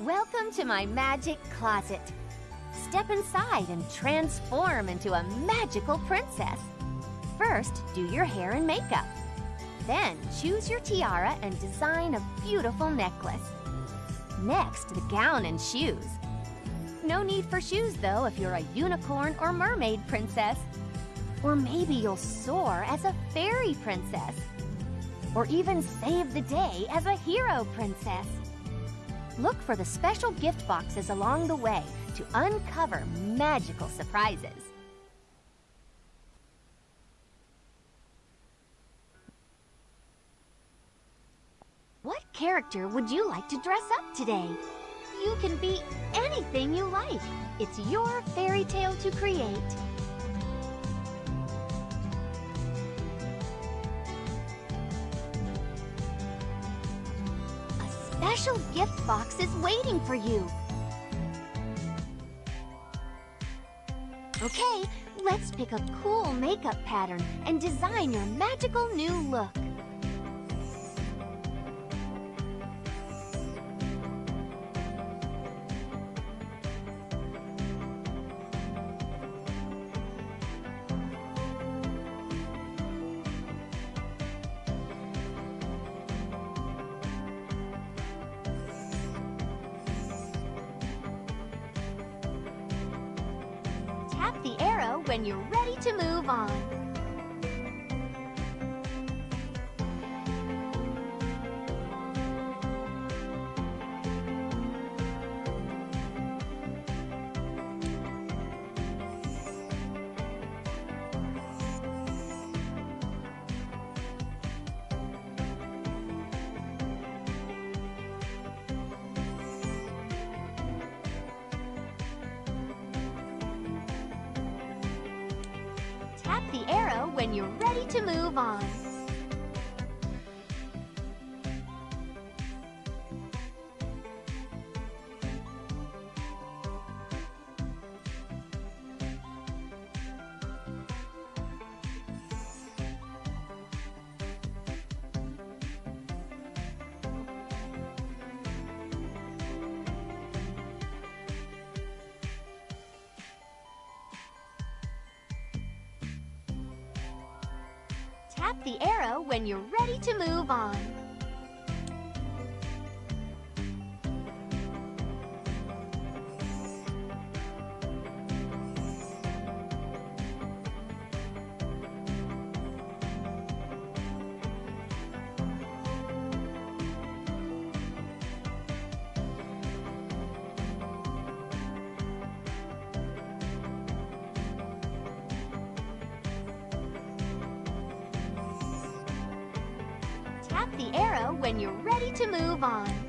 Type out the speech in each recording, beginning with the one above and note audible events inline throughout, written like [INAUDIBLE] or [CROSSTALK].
Welcome to my magic closet. Step inside and transform into a magical princess. First, do your hair and makeup. Then, choose your tiara and design a beautiful necklace. Next, the gown and shoes. No need for shoes, though, if you're a unicorn or mermaid princess. Or maybe you'll soar as a fairy princess. Or even save the day as a hero princess. Look for the special gift boxes along the way to uncover magical surprises. What character would you like to dress up today? You can be anything you like. It's your fairy tale to create. Special gift box is waiting for you. Okay, let's pick a cool makeup pattern and design your magical new look. The arrow when you're ready to move on. Tap the arrow when you're ready to move on. Tap the arrow when you're ready to move on. Tap the arrow when you're ready to move on.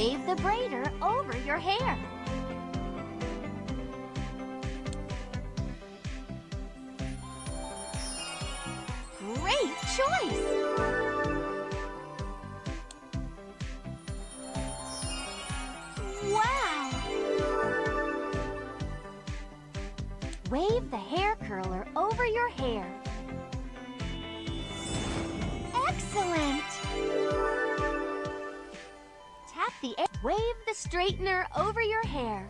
Wave the braider over your hair. Great choice! Wow! Wave the hair curler over your hair. Excellent! Wave the straightener over your hair.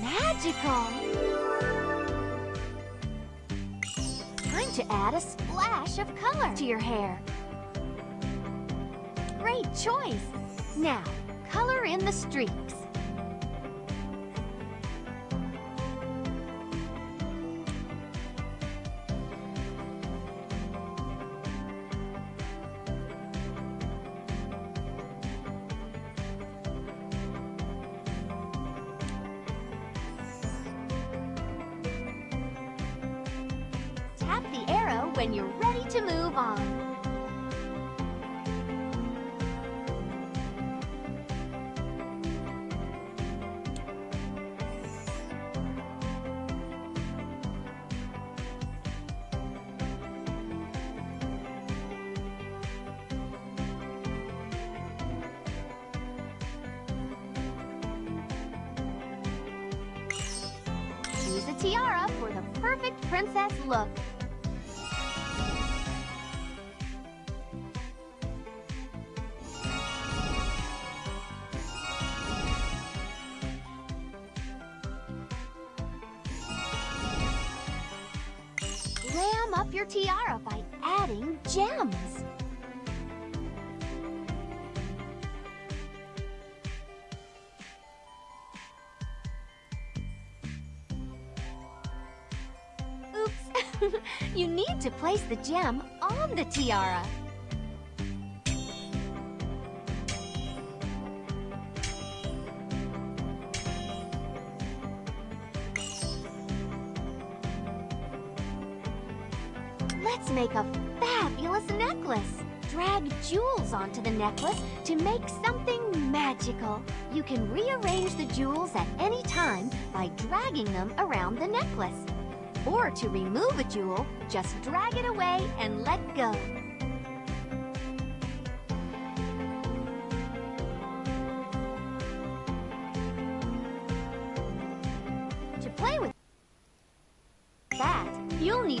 Magical! Time to add a splash of color to your hair. Great choice! Now, color in the streaks. tomorrow when you're ready to move on. tiara for the perfect princess look. Up your tiara by adding gems. Oops, [LAUGHS] you need to place the gem on the tiara. Let's make a fabulous necklace. Drag jewels onto the necklace to make something magical. You can rearrange the jewels at any time by dragging them around the necklace. Or to remove a jewel, just drag it away and let go.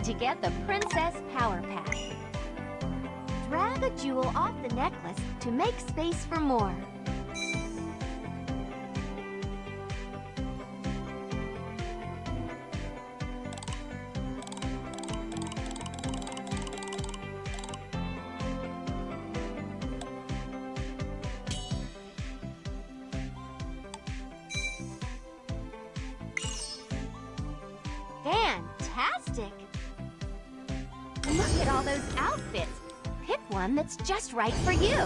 To get the Princess Power Pack. Drag a jewel off the necklace to make space for more. Fantastic! One that's just right for you.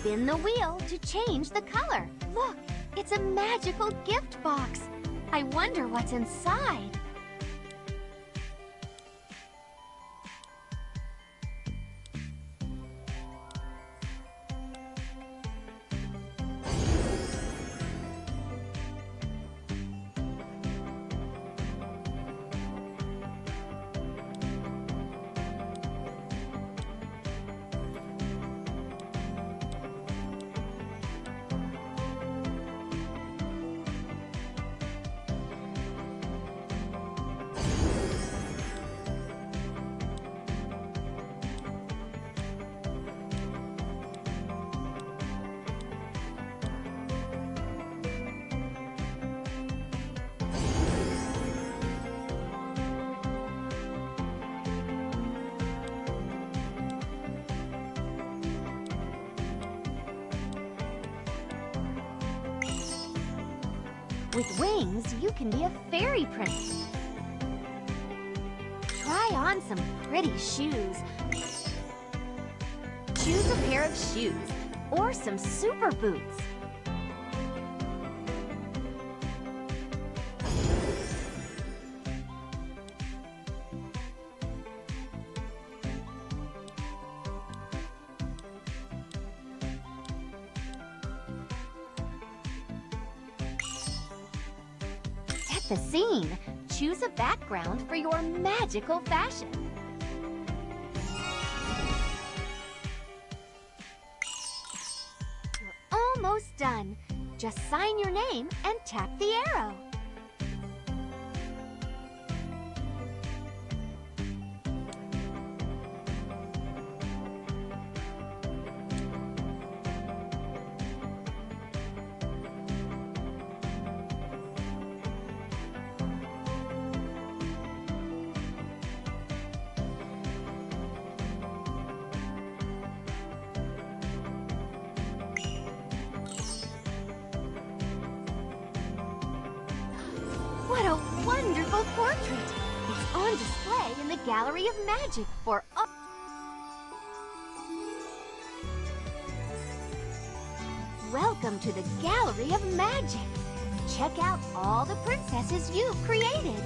Spin the wheel to change the color. Look, it's a magical gift box. I wonder what's inside. With wings, you can be a fairy prince. Try on some pretty shoes. Choose a pair of shoes or some super boots. The scene. Choose a background for your magical fashion. You're almost done. Just sign your name and tap the arrow. Wonderful portrait! It's on display in the Gallery of Magic for all... Welcome to the Gallery of Magic! Check out all the princesses you've created!